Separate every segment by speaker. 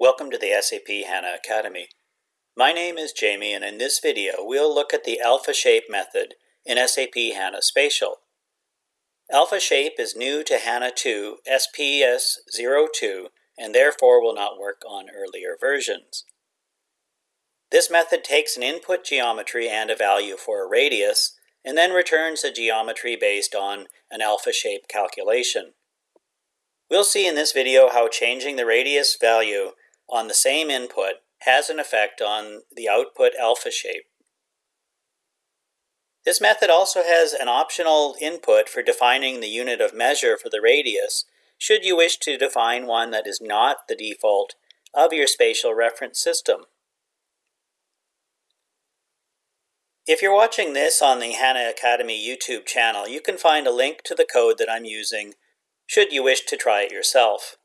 Speaker 1: Welcome to the SAP HANA Academy. My name is Jamie and in this video we'll look at the alpha shape method in SAP HANA Spatial. Alpha shape is new to HANA 2 SPS 02 and therefore will not work on earlier versions. This method takes an input geometry and a value for a radius and then returns a geometry based on an alpha shape calculation. We'll see in this video how changing the radius value on the same input has an effect on the output alpha shape. This method also has an optional input for defining the unit of measure for the radius should you wish to define one that is not the default of your spatial reference system. If you're watching this on the HANA Academy YouTube channel, you can find a link to the code that I'm using should you wish to try it yourself.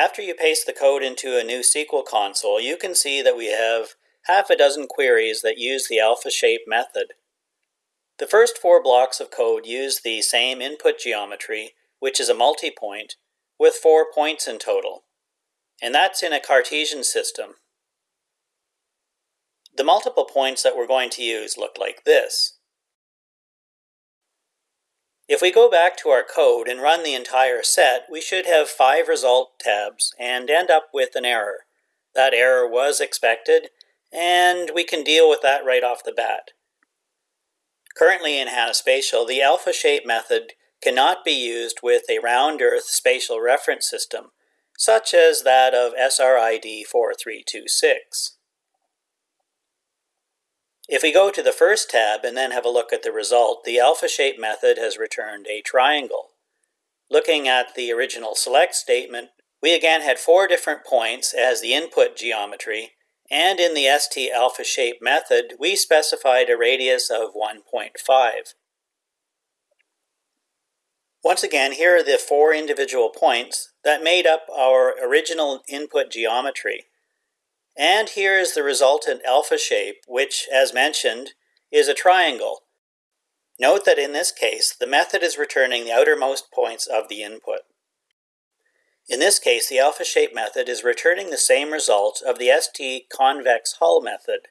Speaker 1: After you paste the code into a new SQL console, you can see that we have half a dozen queries that use the alpha shape method. The first four blocks of code use the same input geometry, which is a multi-point, with four points in total. And that's in a Cartesian system. The multiple points that we're going to use look like this. If we go back to our code and run the entire set, we should have five result tabs and end up with an error. That error was expected, and we can deal with that right off the bat. Currently in HANA Spatial, the alpha shape method cannot be used with a round earth spatial reference system, such as that of SRID 4326. If we go to the first tab and then have a look at the result, the alpha shape method has returned a triangle. Looking at the original select statement, we again had four different points as the input geometry, and in the ST alpha shape method, we specified a radius of 1.5. Once again, here are the four individual points that made up our original input geometry. And here is the resultant alpha shape, which, as mentioned, is a triangle. Note that in this case, the method is returning the outermost points of the input. In this case, the alpha shape method is returning the same result of the ST convex hull method.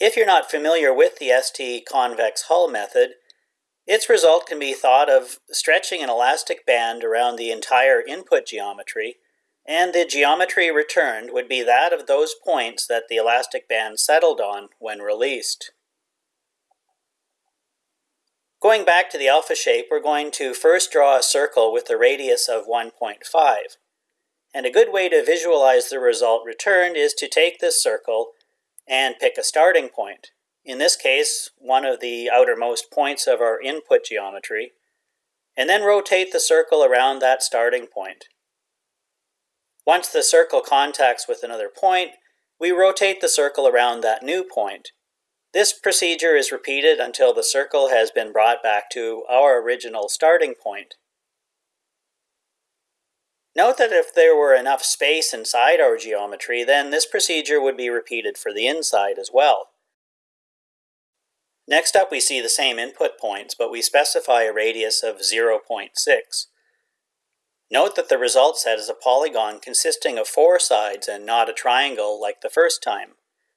Speaker 1: If you're not familiar with the ST convex hull method, its result can be thought of stretching an elastic band around the entire input geometry and the geometry returned would be that of those points that the elastic band settled on when released. Going back to the alpha shape, we're going to first draw a circle with a radius of 1.5. And a good way to visualize the result returned is to take this circle and pick a starting point. In this case, one of the outermost points of our input geometry, and then rotate the circle around that starting point. Once the circle contacts with another point, we rotate the circle around that new point. This procedure is repeated until the circle has been brought back to our original starting point. Note that if there were enough space inside our geometry, then this procedure would be repeated for the inside as well. Next up we see the same input points, but we specify a radius of 0.6. Note that the result set is a polygon consisting of four sides and not a triangle like the first time,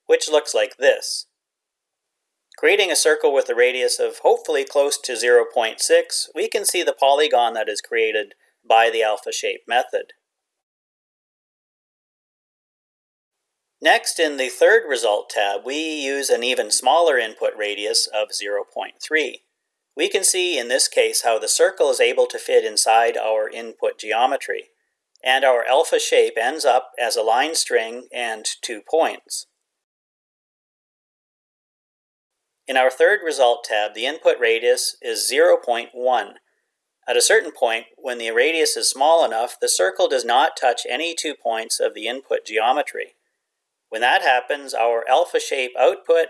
Speaker 1: which looks like this. Creating a circle with a radius of hopefully close to 0.6, we can see the polygon that is created by the alpha shape method. Next, in the third result tab, we use an even smaller input radius of 0.3. We can see in this case how the circle is able to fit inside our input geometry, and our alpha shape ends up as a line string and two points. In our third result tab, the input radius is 0.1. At a certain point, when the radius is small enough, the circle does not touch any two points of the input geometry. When that happens, our alpha shape output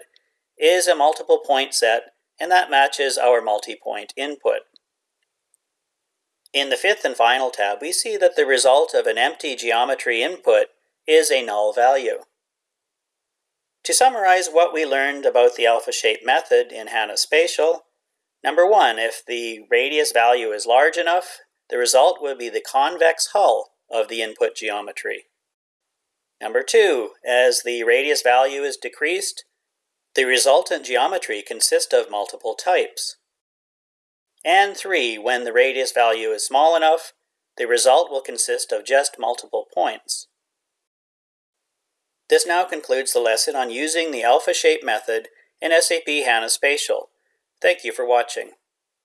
Speaker 1: is a multiple point set and that matches our multi-point input. In the fifth and final tab, we see that the result of an empty geometry input is a null value. To summarize what we learned about the alpha shape method in HANA Spatial, number one, if the radius value is large enough, the result will be the convex hull of the input geometry. Number two, as the radius value is decreased, the resultant geometry consists of multiple types. And three, when the radius value is small enough, the result will consist of just multiple points. This now concludes the lesson on using the alpha shape method in SAP HANA Spatial. Thank you for watching.